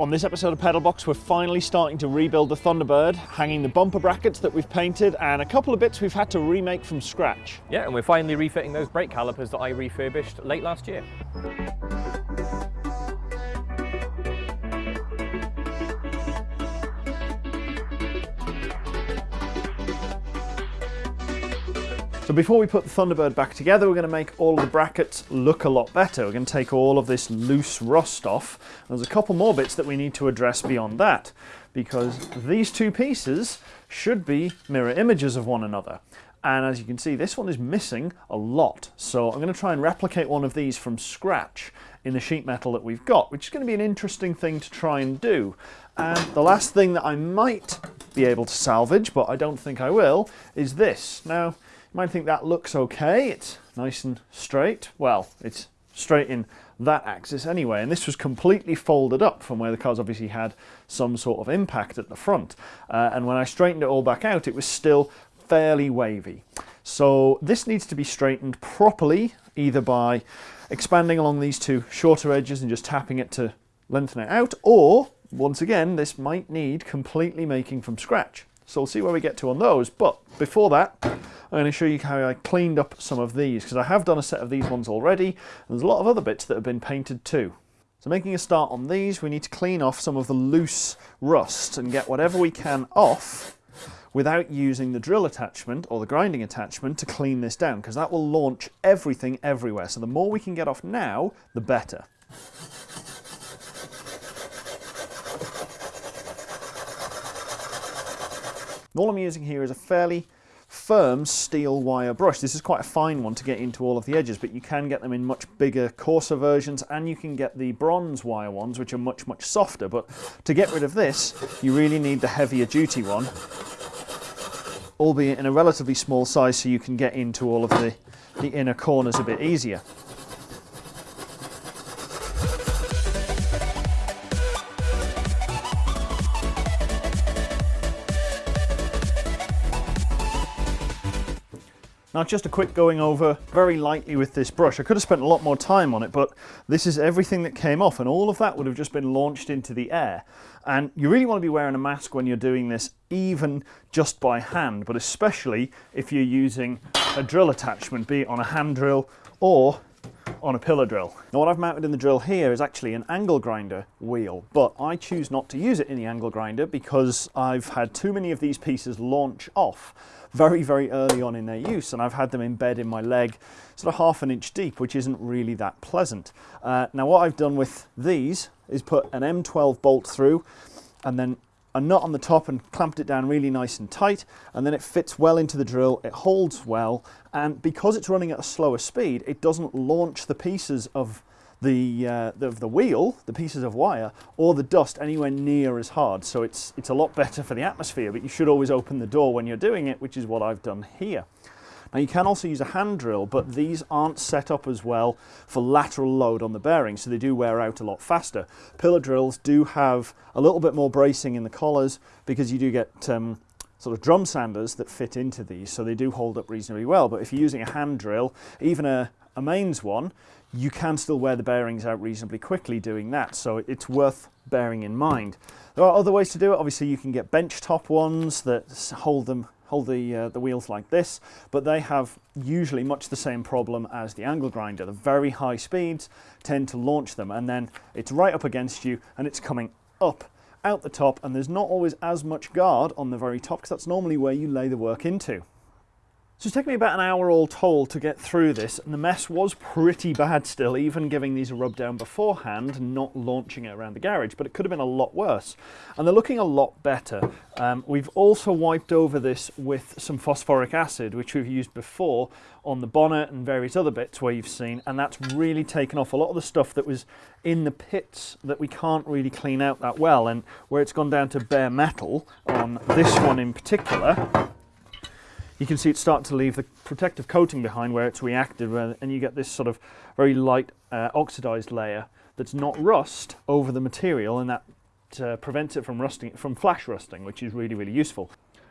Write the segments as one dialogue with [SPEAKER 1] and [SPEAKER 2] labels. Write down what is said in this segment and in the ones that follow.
[SPEAKER 1] On this episode of Pedalbox, we're finally starting to rebuild the Thunderbird, hanging the bumper brackets that we've painted and a couple of bits we've had to remake from scratch.
[SPEAKER 2] Yeah, and we're finally refitting those brake calipers that I refurbished late last year.
[SPEAKER 1] So before we put the Thunderbird back together, we're going to make all of the brackets look a lot better. We're going to take all of this loose rust off. There's a couple more bits that we need to address beyond that, because these two pieces should be mirror images of one another. And as you can see, this one is missing a lot. So I'm going to try and replicate one of these from scratch in the sheet metal that we've got, which is going to be an interesting thing to try and do. And the last thing that I might be able to salvage, but I don't think I will, is this. Now, might think that looks okay, it's nice and straight. Well, it's straight in that axis anyway, and this was completely folded up from where the car's obviously had some sort of impact at the front. Uh, and when I straightened it all back out, it was still fairly wavy. So this needs to be straightened properly, either by expanding along these two shorter edges and just tapping it to lengthen it out, or once again, this might need completely making from scratch. So we'll see where we get to on those. But before that, I'm going to show you how I cleaned up some of these because I have done a set of these ones already. And there's a lot of other bits that have been painted too. So making a start on these, we need to clean off some of the loose rust and get whatever we can off without using the drill attachment or the grinding attachment to clean this down because that will launch everything everywhere. So the more we can get off now, the better. All I'm using here is a fairly firm steel wire brush. This is quite a fine one to get into all of the edges, but you can get them in much bigger, coarser versions, and you can get the bronze wire ones, which are much, much softer. But to get rid of this, you really need the heavier duty one, albeit in a relatively small size so you can get into all of the, the inner corners a bit easier. Now just a quick going over very lightly with this brush. I could have spent a lot more time on it, but this is everything that came off and all of that would have just been launched into the air. And you really want to be wearing a mask when you're doing this, even just by hand, but especially if you're using a drill attachment, be it on a hand drill or on a pillar drill. Now what I've mounted in the drill here is actually an angle grinder wheel, but I choose not to use it in the angle grinder because I've had too many of these pieces launch off very, very early on in their use, and I've had them embed in my leg sort of half an inch deep, which isn't really that pleasant. Uh, now what I've done with these is put an M12 bolt through and then a nut on the top and clamped it down really nice and tight and then it fits well into the drill it holds well and because it's running at a slower speed it doesn't launch the pieces of the, uh, the, the wheel, the pieces of wire, or the dust anywhere near as hard. So it's, it's a lot better for the atmosphere, but you should always open the door when you're doing it, which is what I've done here. Now you can also use a hand drill, but these aren't set up as well for lateral load on the bearing, so they do wear out a lot faster. Pillar drills do have a little bit more bracing in the collars because you do get um, sort of drum sanders that fit into these, so they do hold up reasonably well. But if you're using a hand drill, even a, a mains one, you can still wear the bearings out reasonably quickly doing that, so it's worth bearing in mind. There are other ways to do it. Obviously, you can get bench top ones that hold them hold the, uh, the wheels like this, but they have usually much the same problem as the angle grinder. The very high speeds tend to launch them, and then it's right up against you, and it's coming up out the top, and there's not always as much guard on the very top, because that's normally where you lay the work into. So it's taken me about an hour all told to get through this, and the mess was pretty bad still, even giving these a rub down beforehand and not launching it around the garage, but it could have been a lot worse. And they're looking a lot better. Um, we've also wiped over this with some phosphoric acid, which we've used before on the bonnet and various other bits where you've seen, and that's really taken off a lot of the stuff that was in the pits that we can't really clean out that well, and where it's gone down to bare metal on this one in particular, you can see it start to leave the protective coating behind where it's reacted and you get this sort of very light uh, oxidized layer that's not rust over the material and that uh, prevents it from rusting, from flash rusting, which is really, really useful.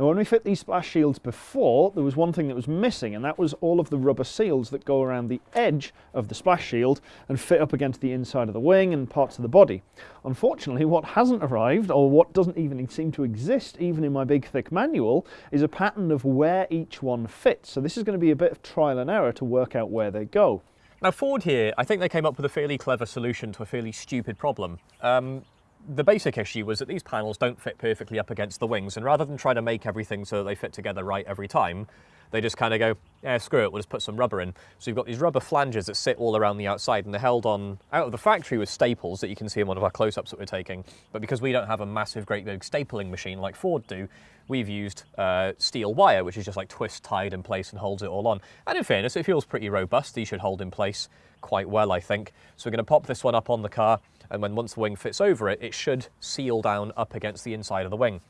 [SPEAKER 1] Now when we fit these splash shields before, there was one thing that was missing and that was all of the rubber seals that go around the edge of the splash shield and fit up against the inside of the wing and parts of the body. Unfortunately, what hasn't arrived, or what doesn't even seem to exist even in my big thick manual, is a pattern of where each one fits. So this is going to be a bit of trial and error to work out where they go.
[SPEAKER 2] Now Ford here, I think they came up with a fairly clever solution to a fairly stupid problem. Um, the basic issue was that these panels don't fit perfectly up against the wings, and rather than try to make everything so that they fit together right every time, they just kind of go, yeah, screw it, we'll just put some rubber in. So you've got these rubber flanges that sit all around the outside, and they're held on out of the factory with staples that you can see in one of our close-ups that we're taking. But because we don't have a massive, great big stapling machine like Ford do, we've used uh, steel wire, which is just like twist tied in place and holds it all on. And in fairness, it feels pretty robust. These should hold in place quite well, I think. So we're going to pop this one up on the car, and when once the wing fits over it, it should seal down up against the inside of the wing.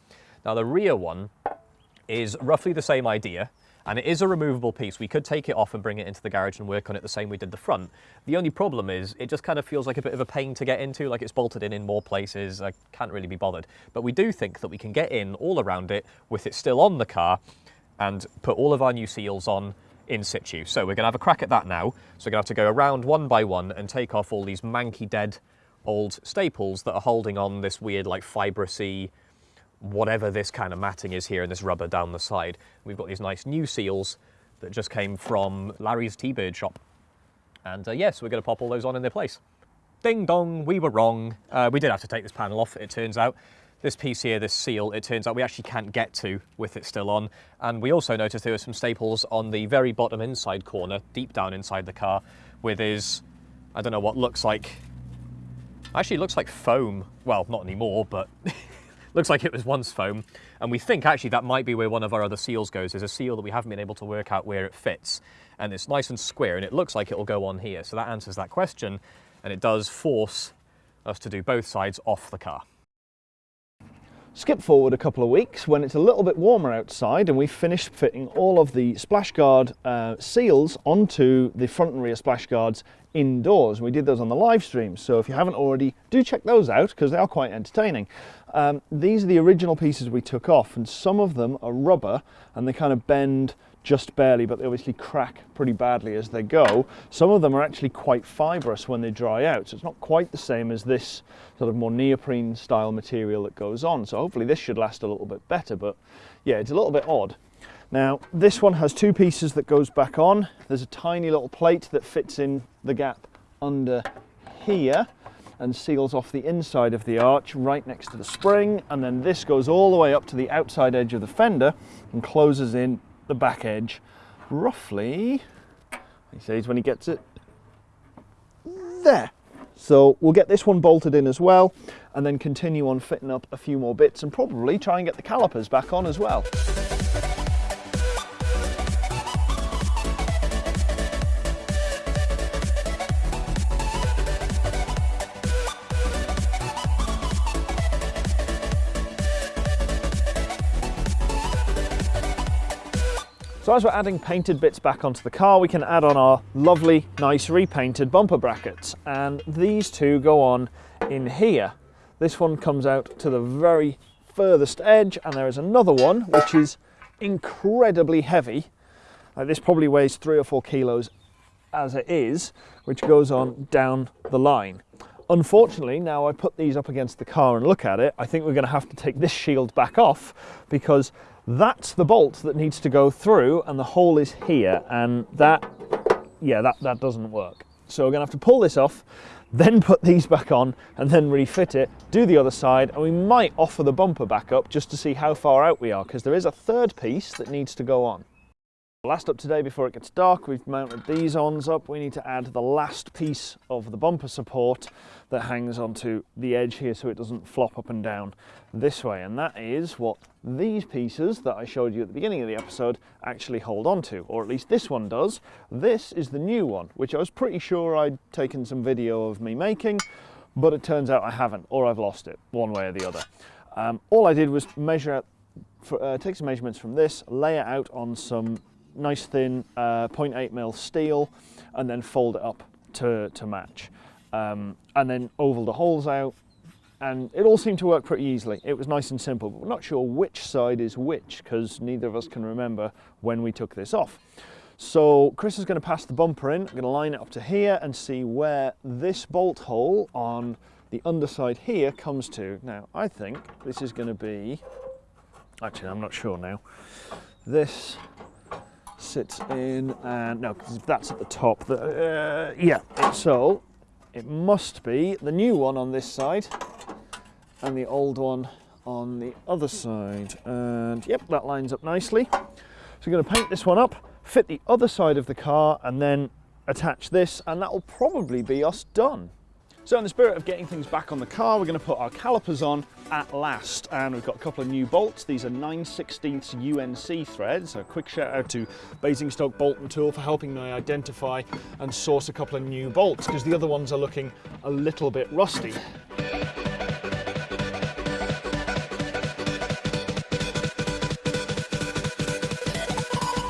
[SPEAKER 2] Now the rear one is roughly the same idea, and it is a removable piece. We could take it off and bring it into the garage and work on it the same we did the front. The only problem is it just kind of feels like a bit of a pain to get into, like it's bolted in in more places. I can't really be bothered. But we do think that we can get in all around it with it still on the car and put all of our new seals on in situ. So we're going to have a crack at that now. So we're going to have to go around one by one and take off all these manky dead old staples that are holding on this weird like fibrousy whatever this kind of matting is here and this rubber down the side. We've got these nice new seals that just came from Larry's T-Bird shop. And uh, yes, we're going to pop all those on in their place. Ding dong, we were wrong. Uh, we did have to take this panel off, it turns out. This piece here, this seal, it turns out we actually can't get to with it still on. And we also noticed there were some staples on the very bottom inside corner, deep down inside the car, with his, I don't know what looks like, actually looks like foam. Well, not anymore, but looks like it was once foam. And we think actually that might be where one of our other seals goes. There's a seal that we haven't been able to work out where it fits. And it's nice and square, and it looks like it'll go on here. So that answers that question, and it does force us to do both sides off the car.
[SPEAKER 1] Skip forward a couple of weeks when it's a little bit warmer outside and we've finished fitting all of the splash guard uh, seals onto the front and rear splash guards indoors. We did those on the live stream, so if you haven't already, do check those out because they are quite entertaining. Um, these are the original pieces we took off and some of them are rubber and they kind of bend just barely, but they obviously crack pretty badly as they go. Some of them are actually quite fibrous when they dry out, so it's not quite the same as this sort of more neoprene style material that goes on. So hopefully this should last a little bit better, but yeah, it's a little bit odd. Now, this one has two pieces that goes back on. There's a tiny little plate that fits in the gap under here and seals off the inside of the arch right next to the spring. And then this goes all the way up to the outside edge of the fender and closes in the back edge roughly, he says when he gets it, there. So we'll get this one bolted in as well and then continue on fitting up a few more bits and probably try and get the calipers back on as well. So as we're adding painted bits back onto the car, we can add on our lovely, nice repainted bumper brackets. And these two go on in here. This one comes out to the very furthest edge, and there is another one which is incredibly heavy. Uh, this probably weighs three or four kilos as it is, which goes on down the line. Unfortunately, now I put these up against the car and look at it, I think we're going to have to take this shield back off because that's the bolt that needs to go through and the hole is here and that, yeah, that, that doesn't work. So we're gonna have to pull this off, then put these back on and then refit it, do the other side, and we might offer the bumper back up just to see how far out we are because there is a third piece that needs to go on. Last up today before it gets dark, we've mounted these ons up. We need to add the last piece of the bumper support that hangs onto the edge here so it doesn't flop up and down this way. And that is what these pieces that I showed you at the beginning of the episode actually hold on to, or at least this one does. This is the new one, which I was pretty sure I'd taken some video of me making, but it turns out I haven't, or I've lost it, one way or the other. Um, all I did was measure for, uh, take some measurements from this, lay it out on some nice thin uh, 0.8 mil steel and then fold it up to, to match. Um, and then oval the holes out, and it all seemed to work pretty easily. It was nice and simple, but we're not sure which side is which because neither of us can remember when we took this off. So Chris is going to pass the bumper in, I'm going to line it up to here and see where this bolt hole on the underside here comes to. Now I think this is going to be, actually I'm not sure now, this sits in and no because that's at the top the, uh, yeah so it must be the new one on this side and the old one on the other side and yep that lines up nicely. So we're going to paint this one up fit the other side of the car and then attach this and that will probably be us done so in the spirit of getting things back on the car, we're going to put our calipers on at last. And we've got a couple of new bolts. These are 9 16 UNC threads. A quick shout out to Basingstoke Bolt and Tool for helping me identify and source a couple of new bolts because the other ones are looking a little bit rusty.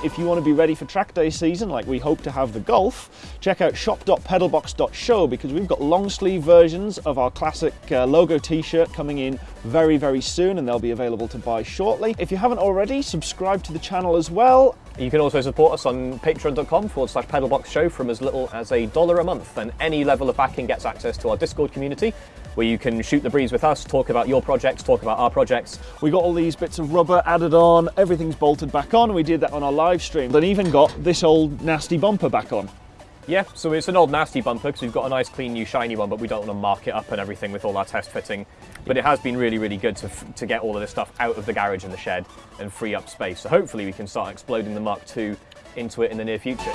[SPEAKER 1] If you want to be ready for track day season like we hope to have the Golf, check out shop.pedalbox.show because we've got long sleeve versions of our classic uh, logo t-shirt coming in very, very soon and they'll be available to buy shortly. If you haven't already, subscribe to the channel as well.
[SPEAKER 2] You can also support us on patreon.com forward slash pedalbox show from as little as a dollar a month and any level of backing gets access to our Discord community where you can shoot the breeze with us, talk about your projects, talk about our projects.
[SPEAKER 1] We got all these bits of rubber added on, everything's bolted back on. We did that on our live stream. Then even got this old nasty bumper back on.
[SPEAKER 2] Yeah, so it's an old nasty bumper because we've got a nice clean new shiny one, but we don't want to mark it up and everything with all our test fitting. But it has been really, really good to, to get all of this stuff out of the garage and the shed and free up space. So hopefully we can start exploding the Mark II into it in the near future.